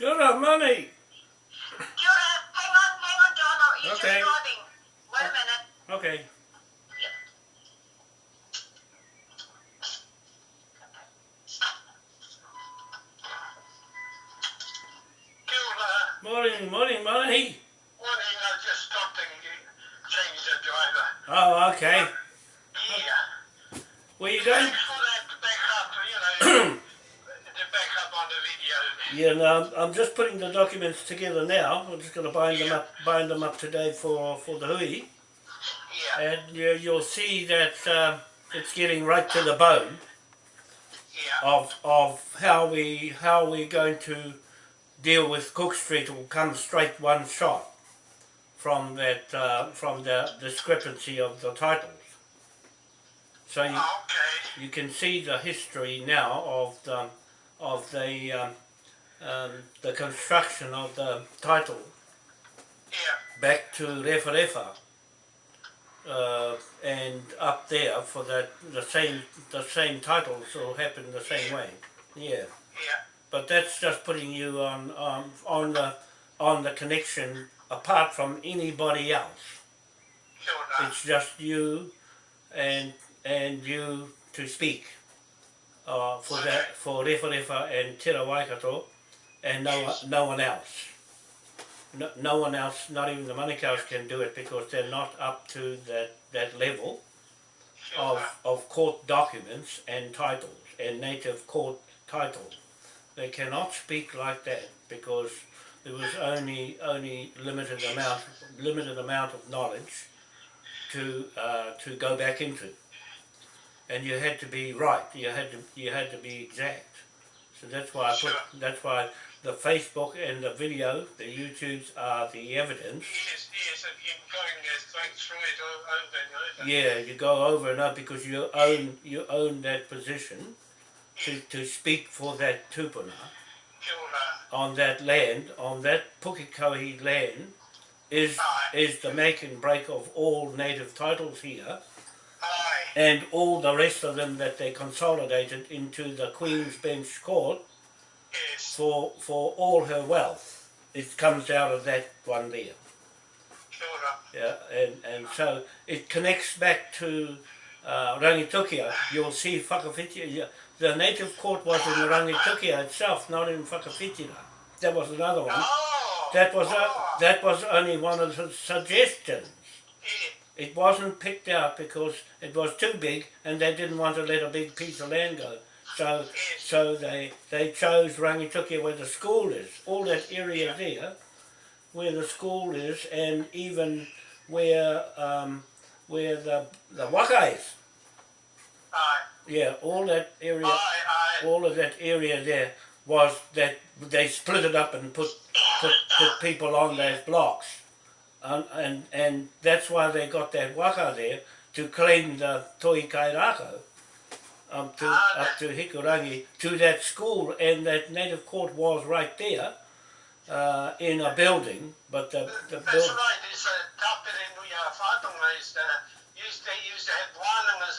Good on money. Kia ora. Hang on, hang on, John. Oh, You're Okay. just driving. Wait a minute. Okay. Kia ora. Morning, morning, money. Morning, I just stopped and changed the driver. Oh, okay. Yeah. Where you going? Thanks for that backup, you know, the backup on the video. Yeah, no, I'm, I'm just putting the documents together now. I'm just going to bind them up, bind them up today for for the hui, Yeah, and you, you'll see that uh, it's getting right to the bone yeah, of of how we how we're going to deal with Cook Street. It will come straight one shot from that uh, from the discrepancy of the titles. So you, okay. you can see the history now of the of the um, um, the construction of the title Yeah, back to Refa Refa uh, and up there for that the same the same titles will happen the same way. Yeah, yeah, but that's just putting you on on on the on the connection apart from anybody else. ora. It's just you and and you to speak uh, for that for Refa Refa and Te Ra Waikato and no no one else. No, no one else, not even the money Manukau's can do it because they're not up to that, that level of, of court documents and titles and native court titles. They cannot speak like that because there was only only limited amount limited amount of knowledge to uh, to go back into, and you had to be right. You had to you had to be exact. So that's why I put that's why the Facebook and the video, the YouTubes are the evidence. Yes, yes, and you're going straight through it over and over. Yeah, you go over and over because you own you own that position to, to speak for that tupuna. On that land, on that Pukekohe land, is is the make and break of all native titles here, and all the rest of them that they consolidated into the Queen's Bench Court yes, for for all her wealth. It comes out of that one there. Yeah, and, and so it connects back to uh, Rangitukia. You'll see Whakawhitira. The native court was in Rangitukia itself, not in Whakawhitira. That was another one. Oh, That was a, oh, that was only one of the suggestions. It wasn't picked out because it was too big and they didn't want to let a big piece of land go. So so they they chose Rangitukia where the school is, all that area there, where the school is, and even where um, where the the waka is. aye, Yeah, all that area, aye, aye, all of that area there was that they split it up and put put, put people on those blocks, and, and and that's why they got that waka there to claim the Toi Kairako up to Ah, up to Hikurangi to that school, and that native court was right there uh, in a building, but the the That's right, it's a tapere nuia whātonga is the, used to, used to have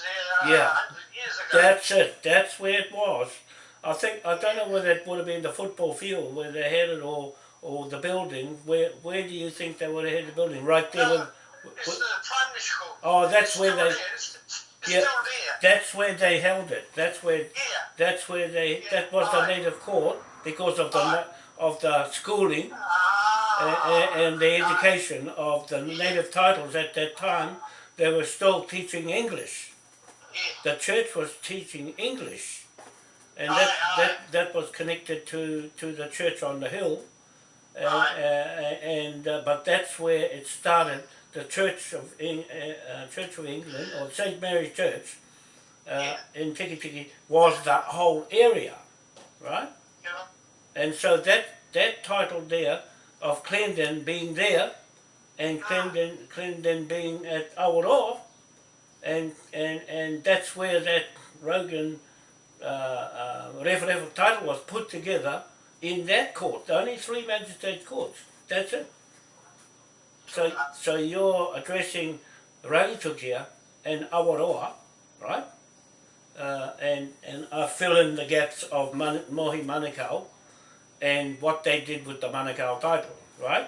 there uh, Yeah. 100 years ago. That's it. That's where it was. I think I don't know whether it would have been the football field where they had it, or or the building. Where where do you think they would have had the building? Right there. No, with- it's with- the primary school. oh, that's It's where they. there. It's, Yeah. still there. That's where they held it. That's where. Yeah. That's where they. That was the native court because of the of the schooling Ah. and, and the education of the native titles at that time. They were still teaching English. Yeah. the church was teaching English, and that that that was connected to to the church on the hill, and, uh, and uh, but that's where it started. The Church of Eng, uh, Church of England or Saint Mary's Church Yeah. in Tiki Tiki was that whole area, right? Yeah. And so that that title there of Clendon being there, and Clendon Clendon being at Awaroa, and and and that's where that Rogan uh, uh, title was put together in that court. Only three magistrate courts. That's it. So so you're addressing Rangitukia and Awaroa, right? Uh, and and I fill in the gaps of Man, Mohi Manukau and what they did with the Manukau title, right?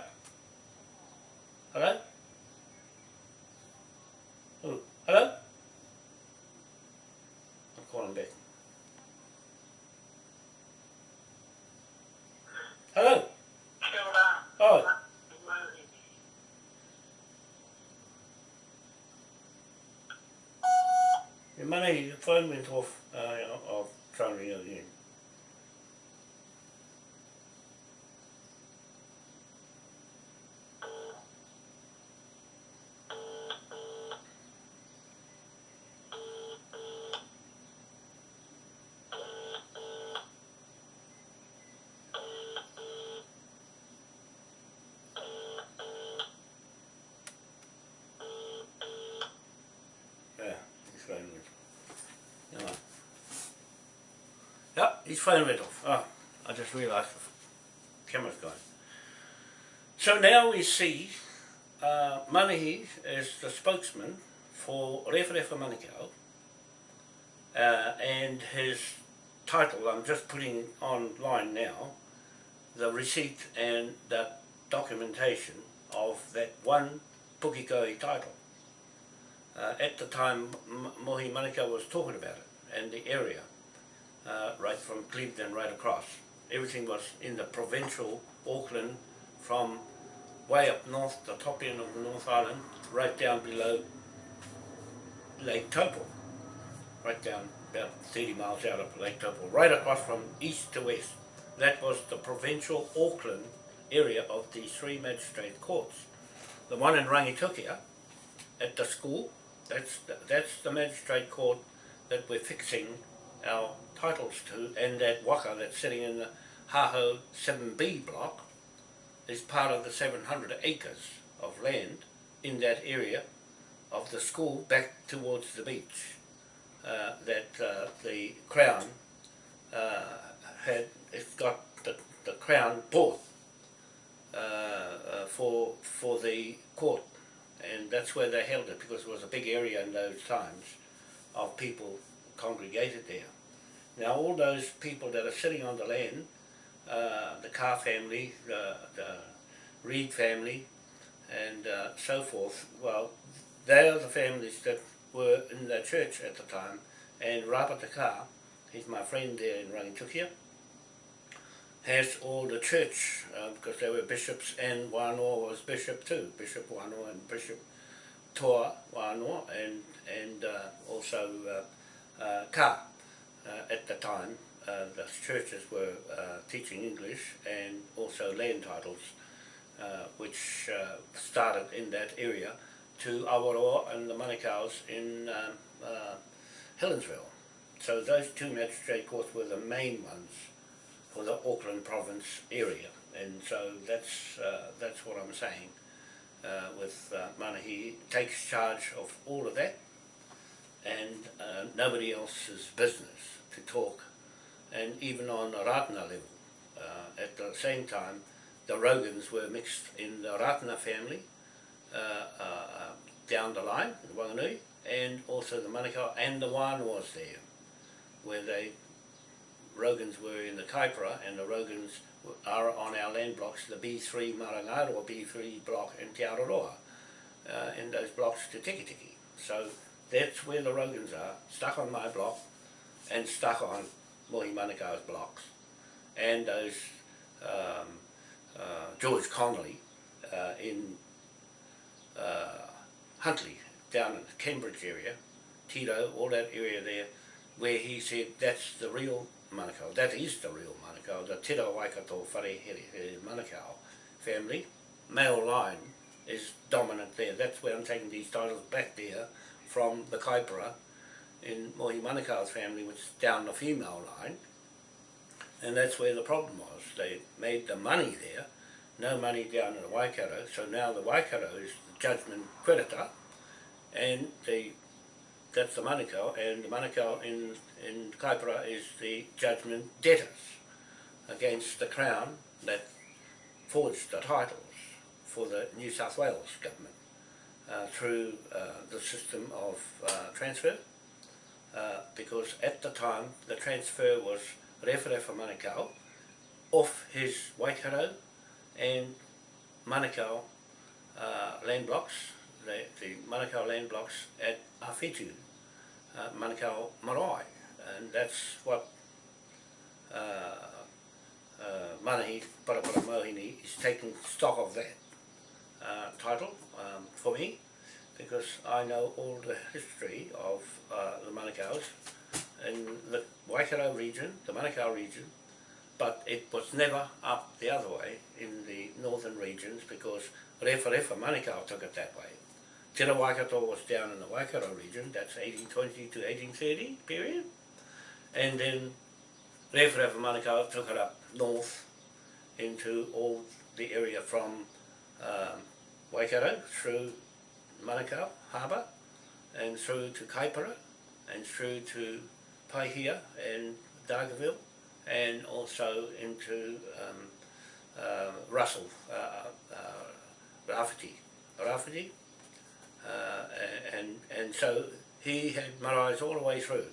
Hello? Hello? I'm calling back. Hello? Oh, your money, your phone went off. Uh, I'll, I'll try ring again. Yeah, his phone went off. Never mind. His phone went off. Oh, I just realised the camera's gone. So now we see uh, Manahi the spokesman for Referefa Manukau uh, and his title, I'm just putting online now, the receipt and the documentation of that one Pukekohe title. Uh, at the time, Mohi Manukau was talking about it and the area, uh, right from Clevedon right across. Everything was in the provincial Auckland from way up north, the top end of the North Island, right down below Lake Taupo, right down about 30 miles out of Lake Taupo, right across from east to west. That was the provincial Auckland area of the three magistrate courts. The one in Rangitukia at the school, that's the, that's the magistrate court that we're fixing our titles to, and that waka that's sitting in the Haho 7B block is part of the 700 acres of land in that area of the school back towards the beach uh, that uh, the Crown uh, had it's got the, the Crown bought uh, uh, for for the court and that's where they held it because it was a big area in those times of people congregated there. Now all those people that are sitting on the land, uh, the Carr family, the, the Reed family, and uh, so forth, well, they are the families that were in the church at the time, and Rapata Carr, he's my friend there in Rangitukia, has all the church, uh, because they were bishops, and Wanoa was bishop too, Bishop Wanoa and Bishop Toa Wanoa, and, and uh, also uh, uh. Uh, at the time, uh, the churches were uh, teaching English and also land titles, which started in that area to Awaroa and the Manukau's in um, Helensville. So those two magistrate courts were the main ones for the Auckland province area, and so that's uh, that's what I'm saying. Uh, with uh, Manahi takes charge of all of that, and uh, nobody else's business to talk, and even on a Ratana level. Uh, at the same time, the Rogans were mixed in the Ratana family uh, uh, uh, down the line, in Wanganui, and also the Manukau and the Wan was there, where they Rogans were in the Kaipara and the Rogans are on our land blocks, the B3 Marangaroa B3 block in Te Araroa, uh, in those blocks to Tiki Tiki. So that's where the Rogans are, stuck on my block and stuck on Mohi Manukau's blocks. And those um, uh, George Connolly uh, in uh, Huntly, down in the Cambridge area, Tito, all that area there, where he said that's the real Manukau, that is the real Manukau, the Te Waikato Wharehere Manukau family, male line is dominant there. That's where I'm taking these titles back there from the Kaipara in Mohi Manukau's family, which is down the female line. And that's where the problem was. They made the money there, no money down in the Waikato, so now the Waikato is the judgment creditor, and the that's the Manukau, and the Manukau in, in Kaipara is the judgment debtors against the Crown that forged the titles for the New South Wales government uh, through uh, the system of uh, transfer, uh, because at the time the transfer was Referefa Manukau off his Waikato and Manukau land blocks, the, the Manukau land blocks at Awhitu, uh, Manukau Marae, and that's what uh, Manahi Parapara Mohini is taking stock of that uh, title um, for me because I know all the history of uh, the Manukau's in the Waikato region, the Manukau region, but it was never up the other way in the northern regions because Refa Refa Manukau took it that way. Te Waikato was down in the Waikato region, that's 1820 to 1830 period, and then Refa Refa Manukau took it up north into all the area from um, Waikato through Manukau Harbour and through to Kaipara and through to Paihia and Dargaville and also into um, uh, Russell, uh, uh, Rafferty, Rafferty, uh, and, and so he had maraes all the way through.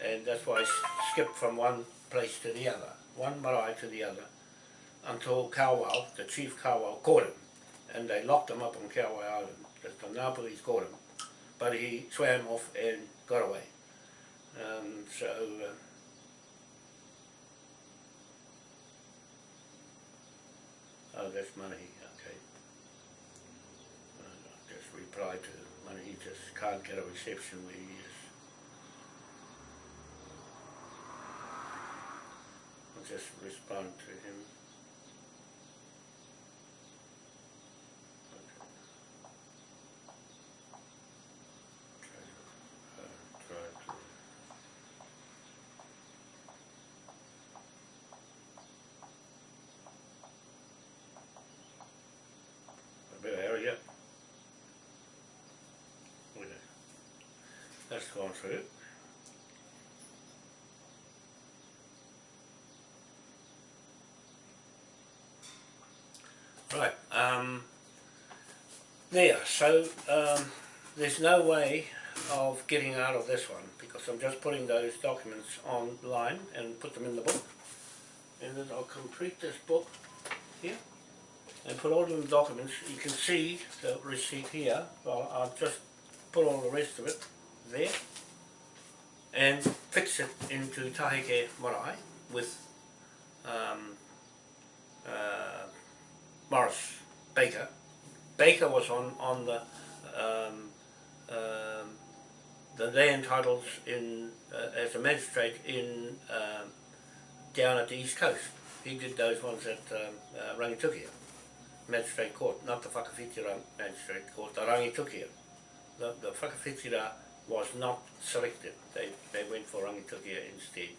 And that's why I skipped from one place to the other, one marae to the other until Kawau, the chief Kawau, caught him and they locked him up on Kawau Island. The, Ngāpuris caught him, but he swam off and got away. Um, so, uh, oh, that's Manahi, okay. Uh, just replied to Manahi, just can't get a reception where he is. I'll just respond to him. Try to, uh, try to A bit of hurry up. Okay. That's gone through. Right, um, there, so, um, there's no way of getting out of this one, because I'm just putting those documents online and put them in the book. And then I'll complete this book here, and put all the documents, you can see the receipt here, well, I'll just put all the rest of it there, and fix it into Taheke Marae with, um, uh, Morris Baker. Baker was on on the um, um, the land titles in uh, as a magistrate in um, down at the east coast. He did those ones at um, uh, Rangitukia Magistrate Court, not the Whakawhitira Magistrate Court, the Rangitukia. The, the Whakawhitira was not selected. They, they went for Rangitukia instead.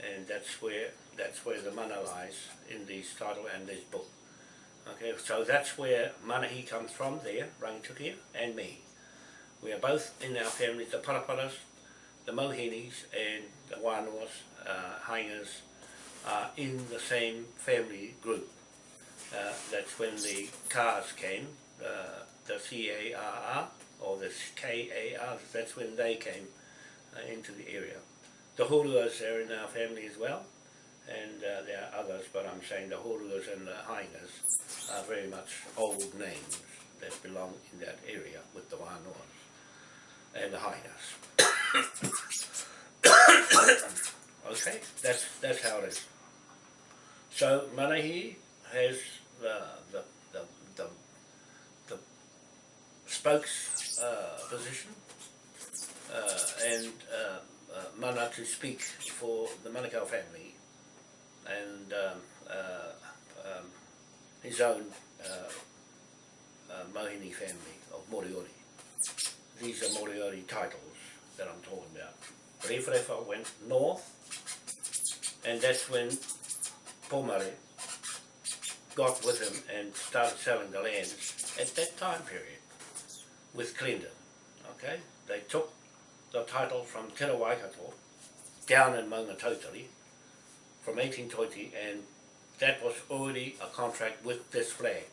And that's where that's where the mana lies in this title and this book. Okay, so that's where Manahi comes from there, Rangitukia, and me. We are both in our families, the Paraparas, the Mohinis, and the Wānuas, uh, are in the same family group. Uh, that's when the cars came, uh, the C-A-R-R, or the K-A-R, that's when they came uh, into the area. The Huruas are in our family as well, and uh, there are others, but I'm saying the Horuas and the Hainas are very much old names that belong in that area with the Wānoas and the Hainas. okay, that's that's how it is. So Manahi has the the the the, the spokes uh, position uh, and uh, uh, mana to speak for the Manukau family and um, uh, um, his own Mohini family of Moriori. These are Moriori titles that I'm talking about. Rewharewha went north and that's when Pomare got with him and started selling the land at that time period with Clendon. Okay, they took the title from Te Waikato down in Maungatotari from 1820 and that was already a contract with this flag.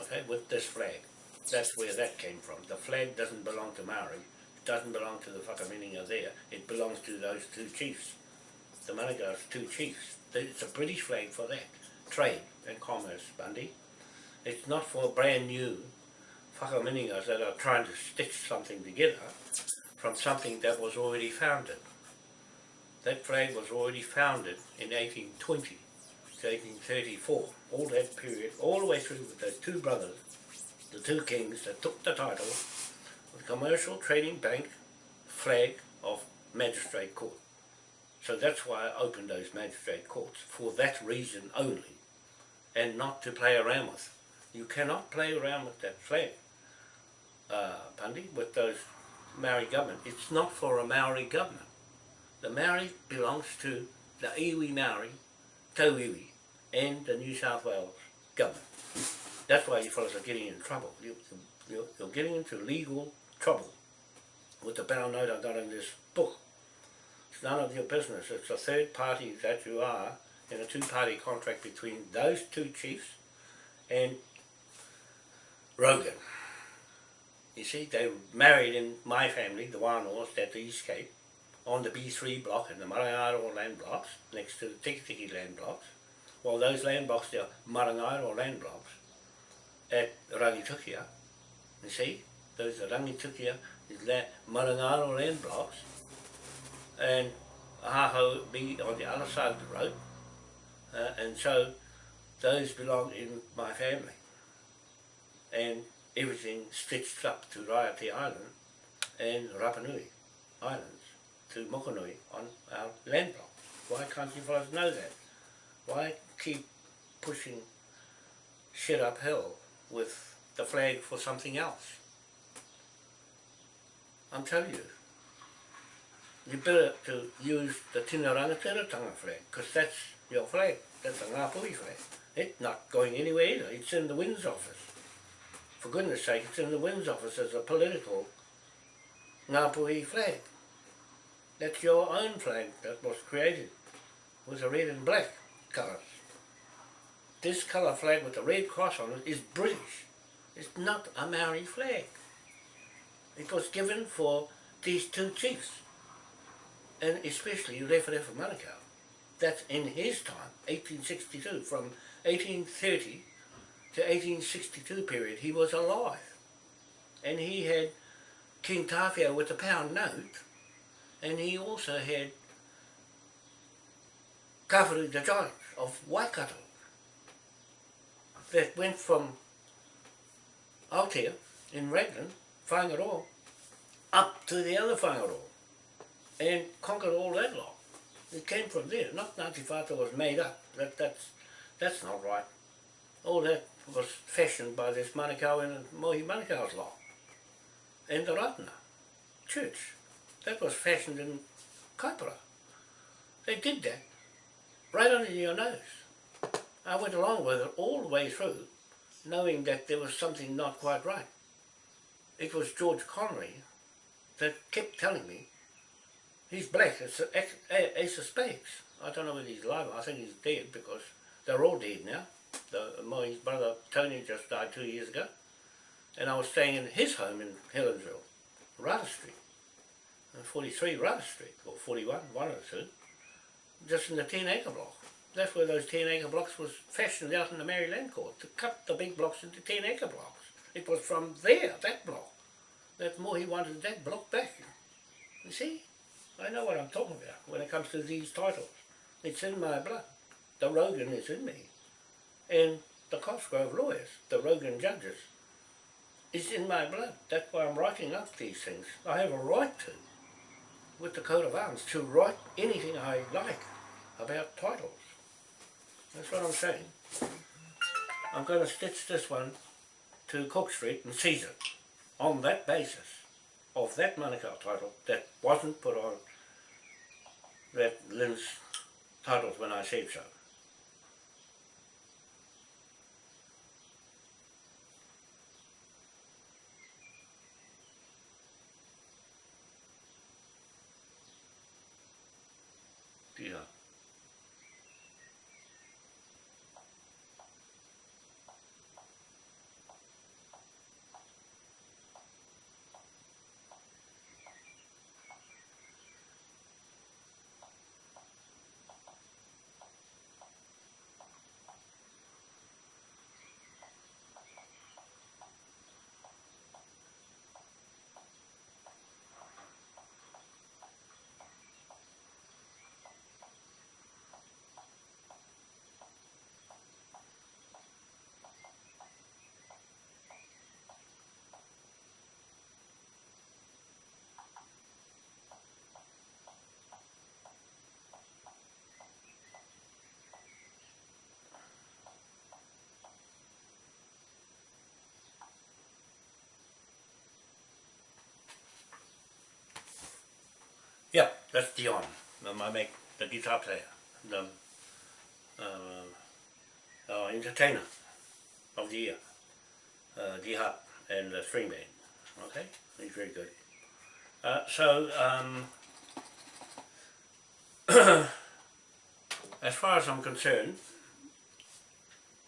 Okay, with this flag. That's where that came from. The flag doesn't belong to Maori, it doesn't belong to the Whakaminenga there, it belongs to those two chiefs. the Manukau's two chiefs. It's a British flag for that, trade and commerce, Bundy. It's not for brand new whakaminengas that are trying to stitch something together from something that was already founded. That flag was already founded in 1820 to 1834, all that period, all the way through with those two brothers, the two kings that took the title of the Commercial Trading Bank flag of Magistrate Court. So that's why I opened those magistrate courts, for that reason only, and not to play around with. You cannot play around with that flag, uh, with those Maori government. It's not for a Maori government. The Maori belongs to the iwi Maori, Tauiwi, and the New South Wales government. That's why you fellows are getting in trouble. You, you're, you're getting into legal trouble with the bound note I got in this book. It's none of your business. It's a third party that you are in a two-party contract between those two chiefs and Rogan. You see, they married in my family, the Wānoas, at the East Cape, on the B3 block in the Marangaro land blocks, next to the Tikitiki land blocks. Well, those land blocks, they're Marangaro land blocks at Rangitukia. You see, those are Rangitukia, is la Marangaro land blocks, and Ahaho be on the other side of the road, uh, and so those belong in my family. And everything stitched up to Raiate Island and Rapanui Islands to Mokonui on our land block. Why can't you fellas know that? Why keep pushing shit uphill with the flag for something else? I'm telling you, you better to use the Tina Rangatira flag, because that's your flag, that's a Ngāpuhi flag. It's not going anywhere either, it's in the Winds office. For goodness sake, it's in the Winds office as a political Ngāpuhi flag. That's your own flag that was created with the red and black colours. This colour flag with the red cross on it is British. It's not a Maori flag. It was given for these two chiefs, and especially Referefa Manukau. That's in his time, 1862, from 1830 to 1862 period, he was alive. And he had King Tawhiao with a pound note, and he also had Kawharu the Giant of Waikato that went from here in Raglan Whangaroa up to the other Whangaroa and conquered all that lot. It came from there, not Ngāti Whātua was made up. That, that's, that's not right. All that was fashioned by this Manukau and Mohi Manukau's law. And the Ratana church. That was fashioned in Kaipara. They did that right under your nose. I went along with it all the way through, knowing that there was something not quite right it was George Connery that kept telling me he's black, it's ace of spades. I don't know whether he's alive, I think he's dead because they're all dead now. The, my brother Tony just died two years ago and I was staying in his home in Helensville, Rudder Street, uh, 43 Rudder Street, or 41, one of the two, just in the 10 acre block. That's where those 10 acre blocks was fashioned out in the Maori Land court, to cut the big blocks into 10 acre blocks. It was from there, that block, that he wanted that block back. You see? I know what I'm talking about when it comes to these titles. It's in my blood. The Rogan is in me. And the Cosgrove lawyers, the Rogan judges, is in my blood. That's why I'm writing up these things. I have a right to, with the coat of arms, to write anything I like about titles. That's what I'm saying. I'm going to stitch this one to Cook Street and seize it on that basis of that Manukau title that wasn't put on that LINZ titles when I said so. Yeah. That's Dion, my make the guitar player, the uh, our entertainer of the year, uh, and the string band. Okay, he's very good. Uh, so, um, as far as I'm concerned,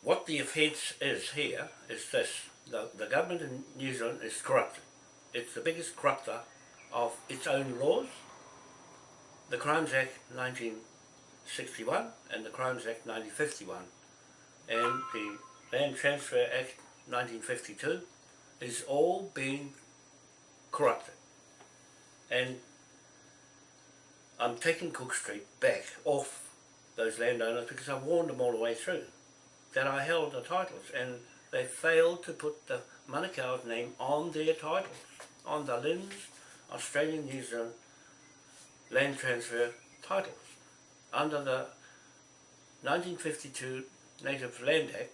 what the offence is here is this. The, the government in New Zealand is corrupted. It's the biggest corrupter of its own laws. The Crimes Act 1961 and the Crimes Act 1951 and the Land Transfer Act 1952 is all being corrupted. And I'm taking Cook Street back off those landowners because I warned them all the way through that I held the titles and they failed to put the Manukau's name on their titles, on the LINZ Australian New Zealand land transfer titles. Under the 1952 Native Land Act,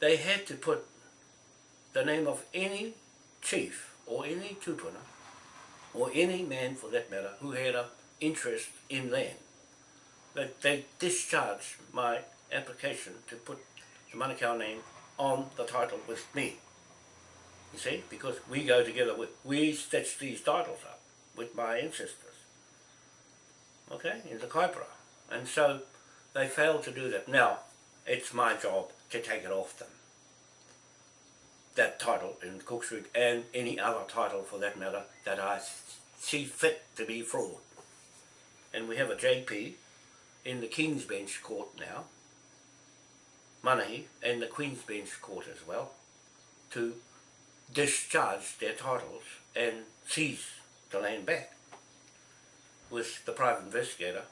they had to put the name of any chief or any tupuna or any man for that matter who had an interest in land. That they discharged my application to put the Manukau name on the title with me. You see, because we go together with, we stitch these titles up with my ancestors. Okay, in the Kaipara. And so they failed to do that. Now, it's my job to take it off them. That title in Cook Street and any other title for that matter that I see fit to be fraud. And we have a JP in the King's Bench Court now, Manahi, and the Queen's Bench Court as well, to discharge their titles and seize the land back with the private investigator,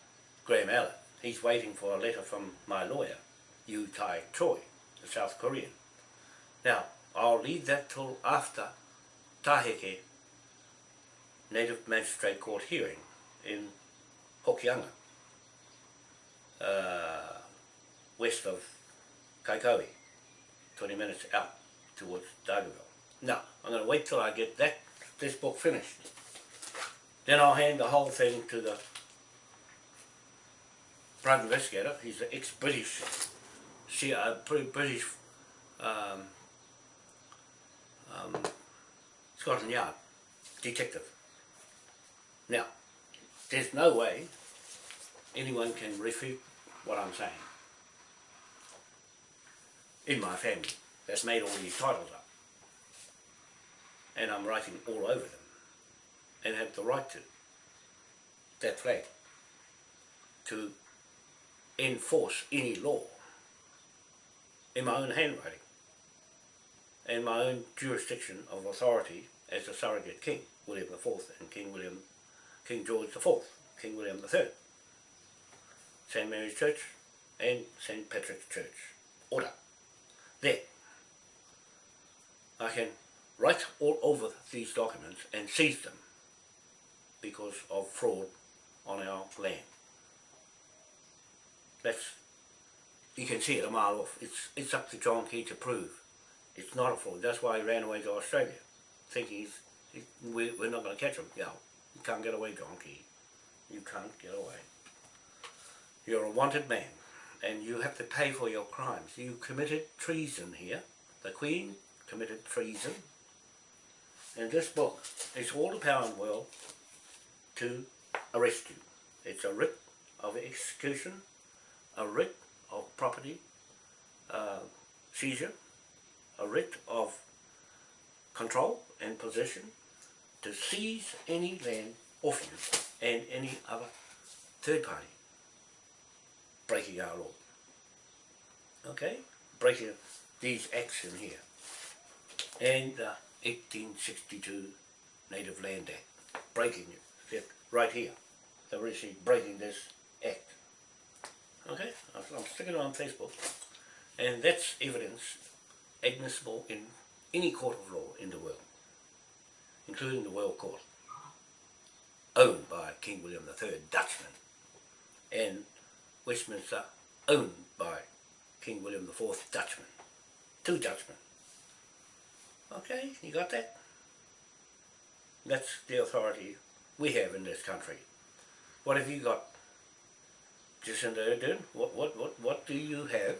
Graham Allen. He's waiting for a letter from my lawyer, Yu Tai Choi, the South Korean. Now, I'll leave that till after Taheke Native Magistrate Court hearing in Hokianga, uh, west of Kaikohe, 20 minutes out towards Dargaville. Now, I'm going to wait till I get that this book finished. Then I'll hand the whole thing to the private investigator. He's an ex-British, uh, British um, um, Scotland Yard detective. Now, there's no way anyone can refute what I'm saying in my family that's made all these titles up. And I'm writing all over them and have the right to that flag to enforce any law in my own handwriting and my own jurisdiction of authority as the surrogate king, William IV and King William, King George IV, King William III, St Mary's Church and St Patrick's Church. Order. There. I can write all over these documents and seize them because of fraud on our land. That's, you can see it a mile off. It's, it's up to John Key to prove it's not a fraud. That's why he ran away to Australia, thinking he's, he, we, we're not going to catch him. Yeah, you can't get away, John Key. You can't get away. You're a wanted man, and you have to pay for your crimes. You committed treason here. The Queen committed treason. And this book is all the power in the world to arrest you. It's a writ of execution, a writ of property uh, seizure, a writ of control and possession to seize any land off you and any other third party breaking our law. Okay? Breaking these acts in here. And the 1862 Native Land Act. Breaking it. Right here. They're actually breaking this act. Okay? I'm sticking it on Facebook. And that's evidence admissible in any court of law in the world, including the World Court, owned by King William III, Dutchman, and Westminster, owned by King William IV, Dutchman. Two Dutchmen. Okay, you got that? That's the authority we have in this country. What have you got? Jacinda Ardern, what, what, what, what do you have?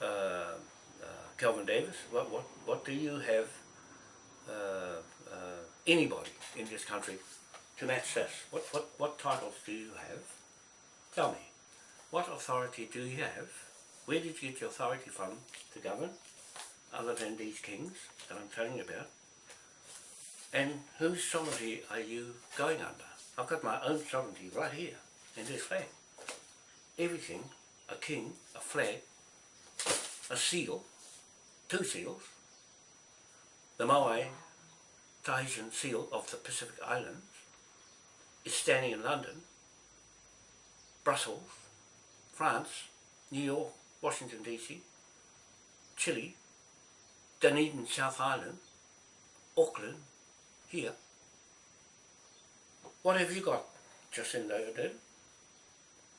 Uh, uh, Kelvin Davis, what, what, what do you have? Uh, uh, anybody in this country to match this? What, what, what titles do you have? Tell me, what authority do you have? Where did you get your authority from to govern, other than these kings that I'm telling you about? And whose sovereignty are you going under? I've got my own sovereignty right here in this flag. Everything, a king, a flag, a seal, two seals, the Maui Tahitian seal of the Pacific Islands is standing in London, Brussels, France, New York, Washington DC, Chile, Dunedin, South Island, Auckland, here. What have you got, Jacinda Ardern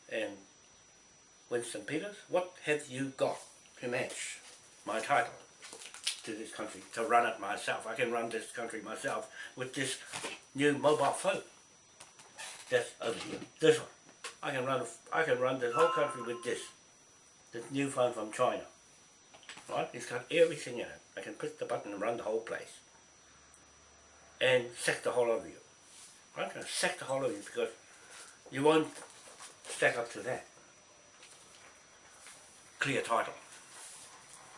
and Winston Peters? What have you got to match my title to this country, to run it myself? I can run this country myself with this new mobile phone. That's over here, this one. I can run, I can run the whole country with this, this new phone from China. Right? It's got everything in it. I can push the button and run the whole place. And sack the whole of you. I'm going to sack the whole of you because you won't stack up to that. Clear title.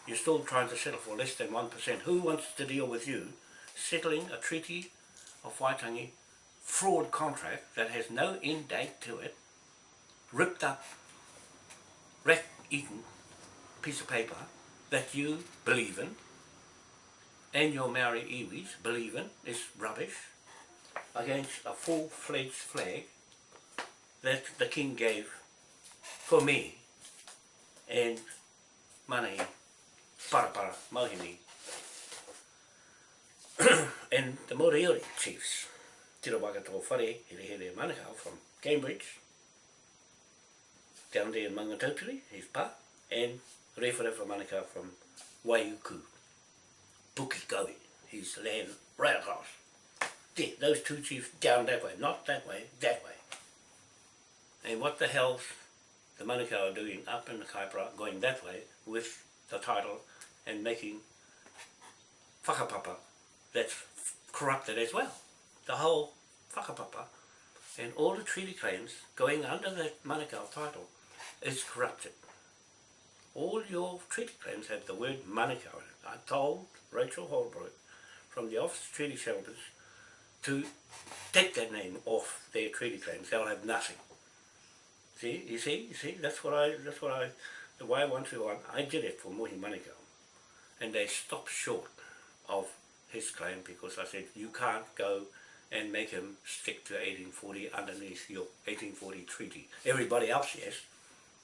You're still trying to settle for less than 1%. Who wants to deal with you settling a treaty of Waitangi fraud contract that has no end date to it, ripped up, rat-eaten piece of paper that you believe in and your Maori iwis believe in is rubbish against a full-fledged flag that the king gave for me and Manahi Parapara Mohini and the Moriori chiefs Tira Wakato Whare Here Manukau from Cambridge down there in Mangatotiri, his pa, and Rewharewa Manukau from Waiuku, Pukekohe, his land right across. Those two chiefs down that way, not that way, that way. And what the hell's the Manukau are doing up in the Kaipara, going that way with the title and making whakapapa that's corrupted as well. The whole whakapapa and all the treaty claims going under that Manukau title is corrupted. All your treaty claims have the word Manukau in it. I told Rachel Holbrook from the Office of Treaty Settlements to take that name off their treaty claims. They'll have nothing. See, you see, you see, that's what I, that's what I, the way I want to, I did it for Mohi Manukau. And they stopped short of his claim because I said, you can't go and make him stick to 1840 underneath your 1840 treaty. Everybody else, yes.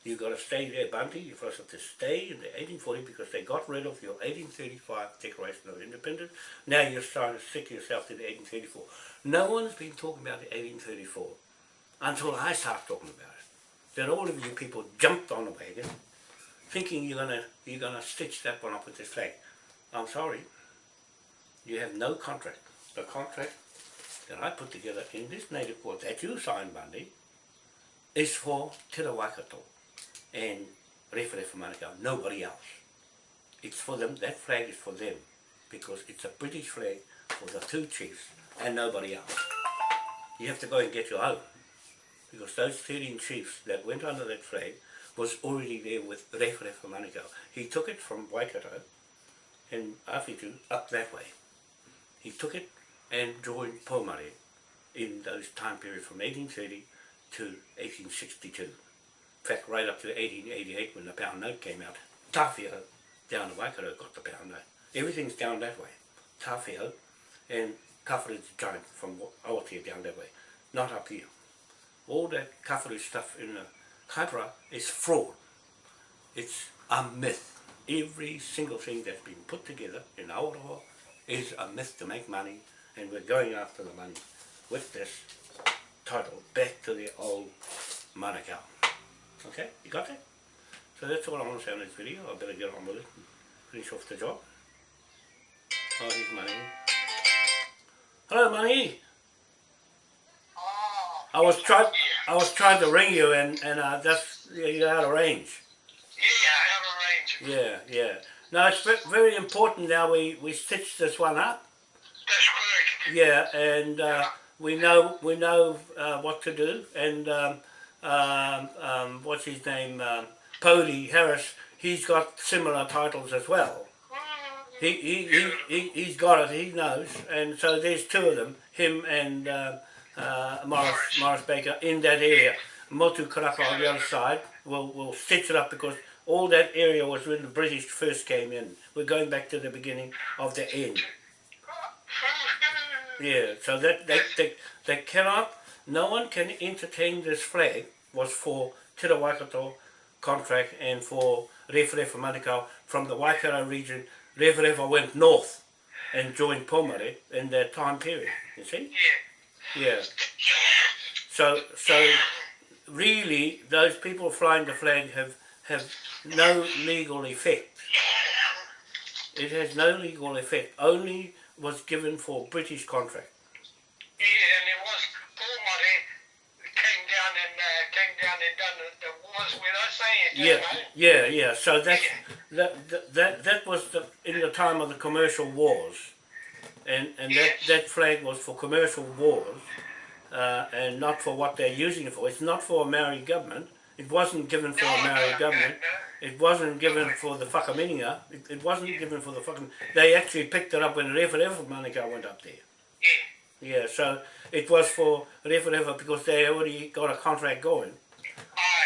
You've got to stay there, Bunty. You've got to stay in the 1840 because they got rid of your 1835 Declaration of Independence. Now you're trying to stick yourself to the 1834. No one's been talking about the 1834 until I start talking about it. Then all of you people jumped on the wagon thinking you're gonna you're gonna stitch that one up with this flag. I'm sorry. You have no contract. The contract that I put together in this native court that you signed, Bundy, is for Te Waikato and Rewharewa Manukau, nobody else. It's for them, that flag is for them, because it's a British flag for the two chiefs and nobody else. You have to go and get your own, because those 13 chiefs that went under that flag was already there with Rewharewa Manukau. He took it from Waikato and Awhitu up that way. He took it and joined Pomare in those time periods from 1830 to 1862. Fact, right up to 1888 when the pound note came out, Tawhiao down the Waikato got the pound note. Everything's down that way. Tawhiao and Kawharu's giant from Awatea down that way, not up here. All that Kawharu stuff in the Kaipara is fraud. It's a myth. Every single thing that's been put together in Aotearoa is a myth to make money and we're going after the money with this title back to the old Manukau. Okay, you got it? So that's all I want to say on this video. I better get on with it and finish off the job. Oh, here's Money. Hello, Money. Oh, I was trying, I was trying to ring you and, and uh, that's, you're out of range. Yeah, out of range. Yeah, yeah. No, it's very important now we, we stitch this one up. That's correct. Yeah, and uh, we know we know uh, what to do. And um, um, um, what's his name? Um, Harris. He's got similar titles as well. He, he, he, he, he's got it, he knows. And so there's two of them, him and uh, uh, Morris, Morris Baker, in that area. Motu Karaka on the other side will will stitch it up because all that area was when the British first came in. We're going back to the beginning of the end. Yeah, so that they, they, they cannot, no one can entertain this flag was for Te Waikato contract and for Referefa Manukau from the Waikato region. Referefa went north and joined Pomare in that time period, you see? Yeah. Yeah. So, so really, those people flying the flag have, have no legal effect. It has no legal effect, only was given for British contract. Yeah, and it was Paul Murray came down and uh, came down and done the, the wars with us, eh? Yeah, yeah, yeah. So that's that, that that that was the in the time of the commercial wars, and and that Yes. that flag was for commercial wars, uh, and not for what they're using it for. It's not for a Maori government. It wasn't given for a Maori no, government. no, It wasn't given for the whakaminenga. It, it wasn't given for the fucking. They actually picked it up when Referefa Manukau went up there. Yeah. Yeah, so it was for Referefa because they already got a contract going.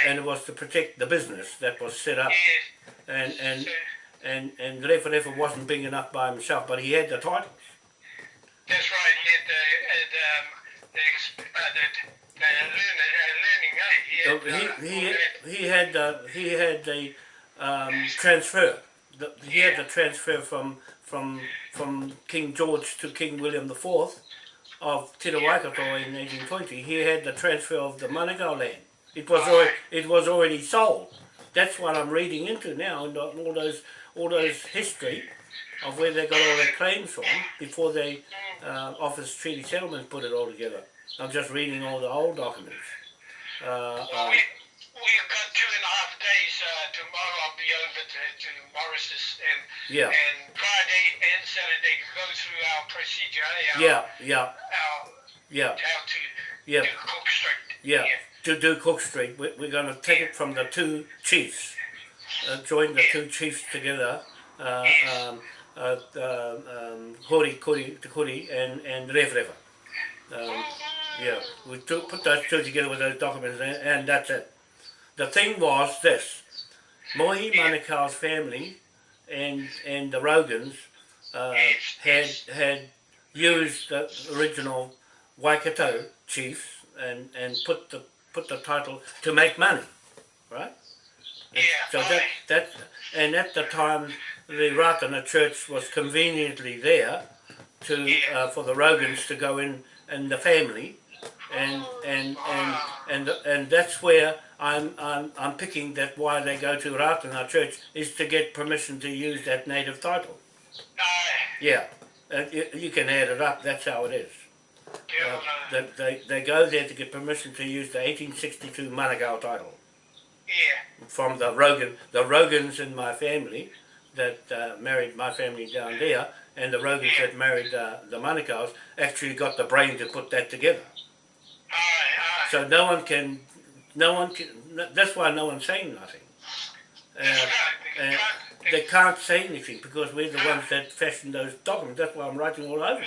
And it was to protect the business that was set up. And and and and Referefa wasn't big enough by himself, but he had the titles. that's right. He had the, uh, the, um, the, uh, the, the learn, uh, learning, eh? He had, uh, he all he he had the he had the um, transfer. The, he had the transfer from from from King George to King William the Fourth of Te Waikato in 1820. He had the transfer of the Manukau land. It was already, it was already sold. That's what I'm reading into now, and all those all those history of where they got all their claims from before they uh, Office Treaty Settlement put it all together. I'm just reading all the old documents. Uh, Well, uh, we, we've got two and a half days. Uh, tomorrow I'll be over to, to Morris's and Yeah. and Friday and Saturday to go through our procedure. Our, yeah, yeah, Our, yeah, how to yeah, do Cook Street. yeah. To do Cook Street, we- we're going to take it from the two chiefs, uh, join the two chiefs together, uh, um, uh, uh, um, Hori, Kuri, Te Kuri, and and Revreva. Um, yeah, we took, put those two together with those documents, and, and that's it. The thing was this: Mohi Manukau's family and and the Rogans uh, had had used the original Waikato chiefs and and put the put the title to make money, right? And Yeah, So that that and at the time the Ratana Church was conveniently there to uh, for the Rogans to go in and the family, and and and and and that's where I'm I'm I'm picking that why they go to Ratana Church is to get permission to use that native title. Yeah, uh, you, you can add it up. That's how it is. Yeah, Uh, uh, that they, they go there to get permission to use the 1862 Manukau title yeah. from the Rogan, the Rogans in my family that uh, married my family down there, and the Rogans that married uh, the Manukau's actually got the brain to put that together. Aye, aye. So no one can, no one can. That's why no one's saying nothing. Uh, right. They can't- they can't say anything because we're the ones that fashioned those documents. That's why I'm writing all over them.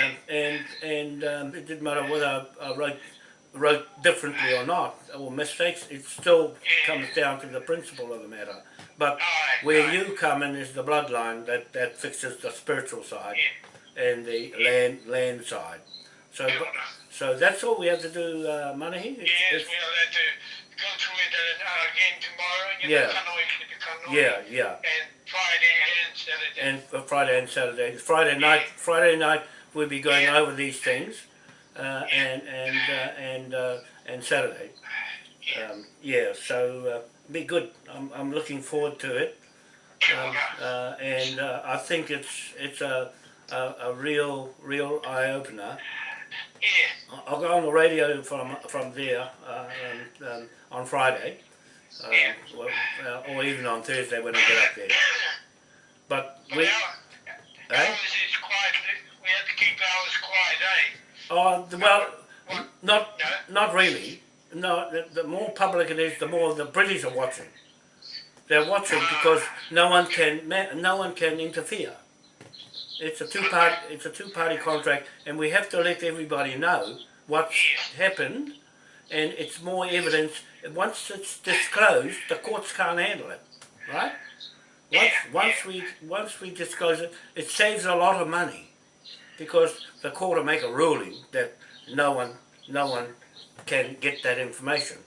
And and, and um, it didn't matter whether I, I wrote wrote differently or not or mistakes. It still comes down to the principle of the matter. But where you come in is the bloodline that, that fixes the spiritual side and the land land side. So so that's all we have to do, uh, Manahi. It's- Yes, it's- we'll have to go through it uh, again tomorrow. Yeah. know, Kanoi, the yeah, yeah. And Friday and Saturday. and Friday and Saturday. Friday night, Friday night we'll be going Yeah. over these things, uh, and and uh, and uh, and Saturday. Um, yeah, so uh, be good. I'm I'm looking forward to it, um, uh, and uh, I think it's it's a a, a real real eye opener Yeah. I'll go on the radio from from there uh, um, um, on Friday, um, Yeah. or, uh, or even on Thursday when I get up there. But we, eh? ours is quiet. We have to keep ours quiet, eh? Oh, the- well, What? not No? not really. No, the, the more public it is, the more the British are watching. They're watching ah. because no one can no one can interfere. It's a two part it's a two party contract, and we have to let everybody know what's happened, and it's more evidence. Once it's disclosed, the courts can't handle it, right? Once once we once we disclose it, it saves a lot of money, because the court will make a ruling that no one no one can get that information.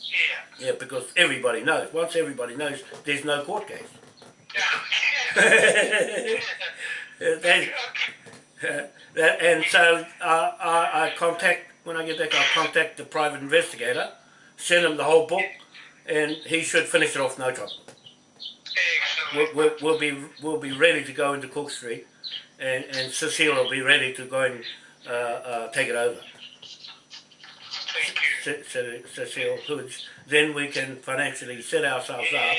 Yeah. Yeah, because everybody knows. Once everybody knows, there's no court case. Yeah. That- that- and so uh, I, I contact, when I get back, I'll contact the private investigator, send him the whole book, and he should finish it off no trouble. We'll, we'll, we'll be we'll be ready to go into Cook Street, and, and Cecile will be ready to go and uh, uh, take it over. Thank you. Ce- Cecile Hoods. Then we can financially set ourselves Yeah. up.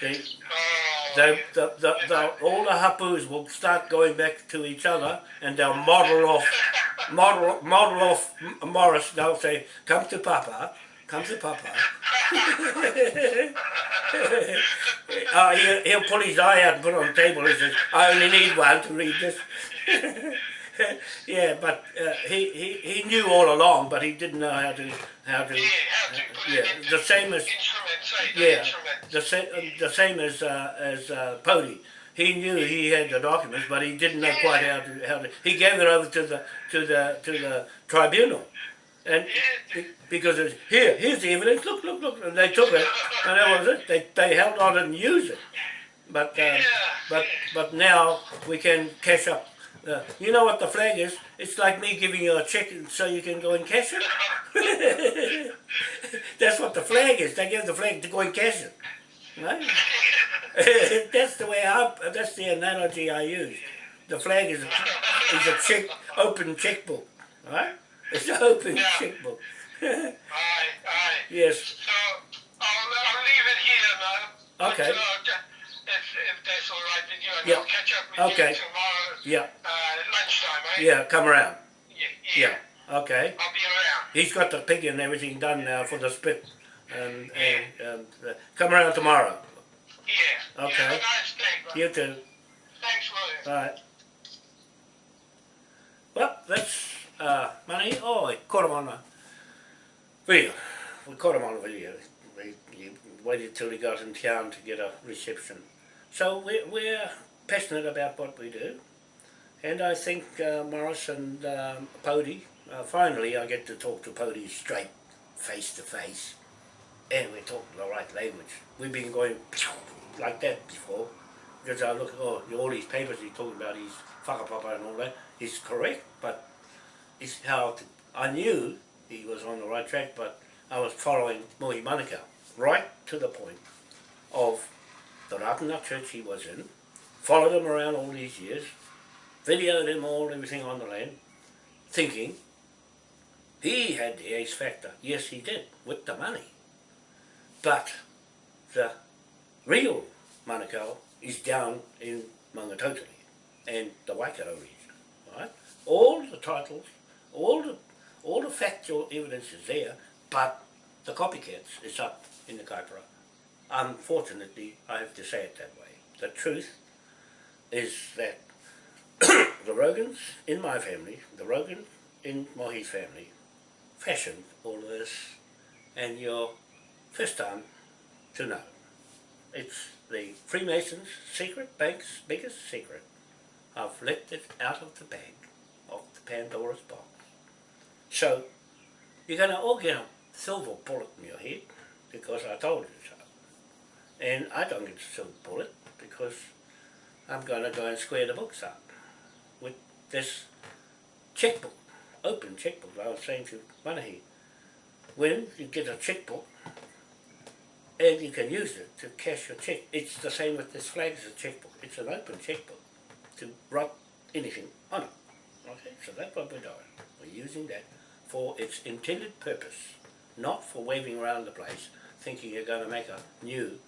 The, Oh, the, the, the, the, all the hapus will start going back to each other, and they'll model off, model model off Morris. They'll say, "Come to Papa, come to Papa." Uh, he'll, he'll pull his eye out and put it on the table. He says, "I only need one to read this." yeah, but uh, he, he he knew all along, but he didn't know how to how to. yeah, how to put yeah, the same as yeah, the same the same as uh, as uh, Pody. He knew he had the documents, but he didn't know quite how to how to. He gave it over to the to the to the tribunal, and be- because it's here here's the evidence. Look look look, and they took it, and that was it. They they held on and used it, but um, Yeah. but but now we can cash up. Uh, you know what the flag is? It's like me giving you a check so you can go and cash it. That's what the flag is. They give the flag to go and cash it. Right? that's the way I. That's the analogy I use. The flag is a, is a check, open checkbook, right? It's open Yeah. checkbook. Aye, aye. yes. So I'll, I'll leave it here now. Okay. But, uh, if, if that's all right with you, and Yeah. I'll catch up with Okay. you tomorrow Yeah. uh, lunchtime, eh? Yeah. Come around. Yeah. Yeah. Okay. I'll be around. He's got the pig and everything done now for the spit, and and, and uh, come around tomorrow. Yeah. Okay. A nice day. You too. Thanks, William. All right. Well, that's uh, money. Oh, we caught him on a video. We caught him on a video. We, he waited till he got in town to get a reception. So we're, we're passionate about what we do. And I think uh, Morris and um, Pody, uh, finally I get to talk to Pody straight, face to face. And we're talking the right language. We've been going like that before. Because I look oh, all these papers he's talking about, his whakapapa and all that. is correct, but it's how I knew he was on the right track, but I was following Mohi Manukau right to the point of the Ratana church he was in, followed him around all these years, videoed him all, everything on the land, thinking he had the ace factor. Yes, he did, with the money. But the real Manukau is down in Mangatotiri and the Waikato region, right? All the titles, all the all the factual evidence is there, but the copycats is up in the Kaipara. Unfortunately, I have to say it that way. The truth is that the Rogans in my family, the Rogan in Mohi's family, fashioned all of this, and you're first time to know. It's the Freemasons' secret, bank's biggest secret. I've let it out of the bag of the Pandora's box. So, you're going to all get a silver bullet in your head because I told you so. And I don't get a silver bullet because I'm going to go and square the books up with this checkbook, open checkbook. I was saying to Manahi, when you get a checkbook, and you can use it to cash your check. It's the same with this flag as a checkbook. It's an open checkbook to write anything on it. Okay, so that's what we're doing. We're using that for its intended purpose, not for waving around the place thinking you're going to make a new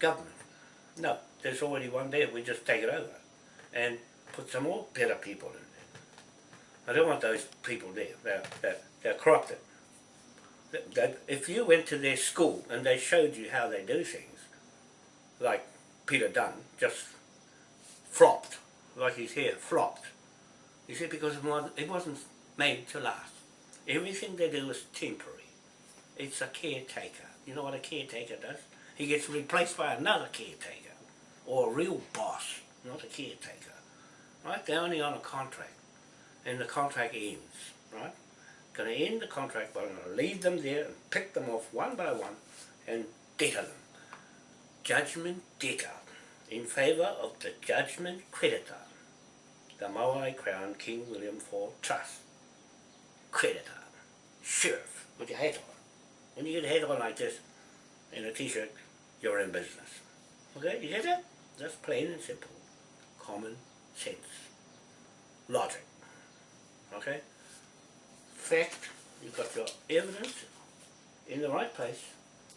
government. No, there's already one there, we just take it over and put some more better people in there. I don't want those people there, they're, they're, they're corrupted. If you went to their school and they showed you how they do things, like Peter Dunne just flopped, like he's here, flopped. You see, because it wasn't made to last. Everything they do is temporary. It's a caretaker. You know what a caretaker does? He gets replaced by another caretaker, or a real boss, not a caretaker. Right? They're only on a contract, and the contract ends. Right? Going to end the contract, but I'm going to leave them there and pick them off one by one and deter them. Judgment debtor in favour of the judgment creditor. The Maui Crown King William IV Trust. Creditor. Sheriff. With your hat on. When you get a hat on like this in a t-shirt, you're in business. Okay, you get that? That's plain and simple. Common sense. Logic. Okay? Fact, you've got your evidence in the right place,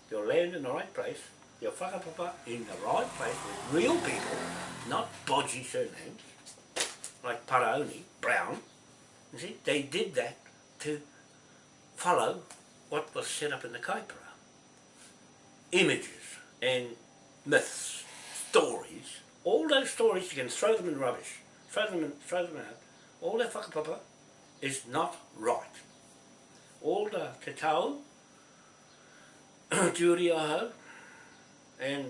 your land in the right place, your whakapapa in the right place with real people, not bodgy surnames, like Paraoni, Brown. You see, they did that to follow what was set up in the Kaipara. Images and myths, stories, all those stories you can throw them in rubbish, throw them in, throw them out. All that whakapapa is not right. All the te tau, Aho, and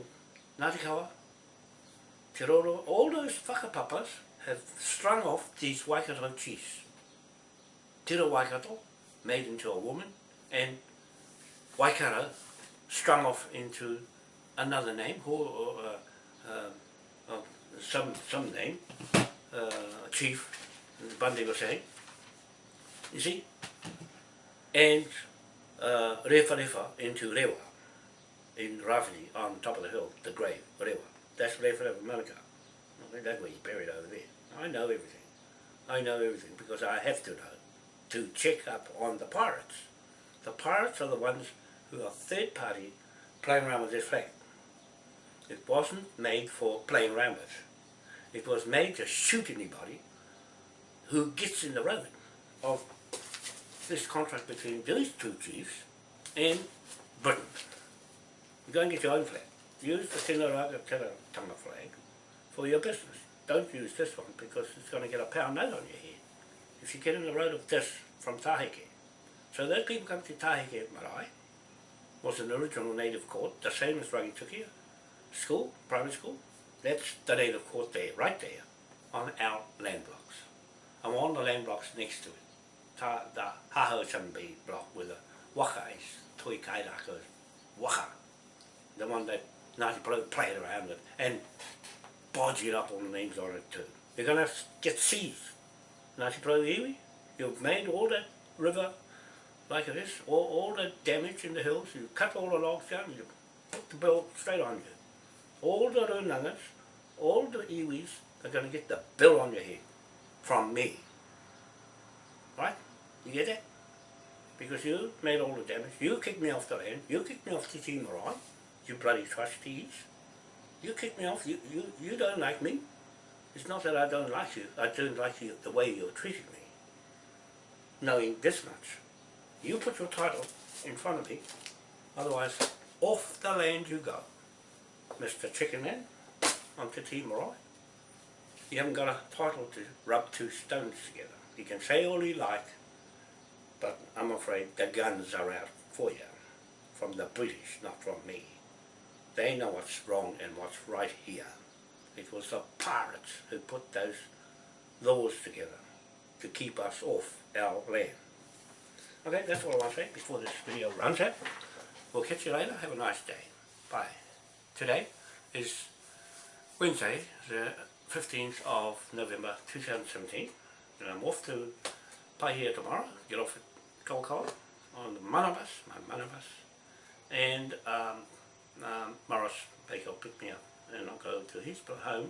Ngāti Te Roro, all those whakapapas have strung off these Waikato chiefs. Tira Waikato, made into a woman, and Waikato strung off into another name, or, uh, uh, uh, some, some name, uh, chief, Bundy was saying. You see? And uh, Refa Refa into Rewa in Ravani on top of the hill, the grave, Rewa. That's Refa Refa Manukau. Okay, that's where he's buried over there. I know everything. I know everything because I have to know to check up on the pirates. The pirates are the ones who are third party playing around with this flag. It wasn't made for playing around with. It was made to shoot anybody who gets in the road of this contract between these two chiefs and Britain. You go and get your own flag. Use the Tino Raga Tanga flag for your business. Don't use this one because it's going to get a pound note on your head if you get in the road of this from Taheke. So those people come to Taheke Marae was an original native court, the same as Rangitukia school, primary school. That's the native court there, right there, on our land blocks. I'm on the land blocks next to it. Ta, the Haho Chambi block where the waka is, Toi Kairako is waka. The one that Ngāti Pro played around with and bodged up all the names on it too. They're going to get seized. Pro Iwi, you've made all that river like it is, all, all the damage in the hills, you cut all the logs down, you put the bill straight on you. All the runangas, all the iwis are going to get the bill on your head from me. Right? You get that? Because you made all the damage, you kicked me off the land, you kicked me off the team right, you bloody trustees. You kicked me off, you, you, you don't like me. It's not that I don't like you, I don't like you the way you're treating me. Knowing this much. You put your title in front of me, otherwise off the land you go. Mr. Chicken Man, on Te Marae. You haven't got a title to rub two stones together. You can say all you like, but I'm afraid the guns are out for you. From the British, not from me. They know what's wrong and what's right here. It was the pirates who put those laws together to keep us off our land. Okay, that's all I want to say before this video runs out. We'll catch you later. Have a nice day. Bye. Today is Wednesday, the 15th of November 2017. And I'm off to Paihia tomorrow. Get off at Kaukau on the Manabus, my Manabus. And um, um, Morris Baker will pick me up and I'll go to his home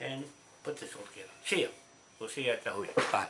and put this all together. See ya. We'll see you at the hui. Bye.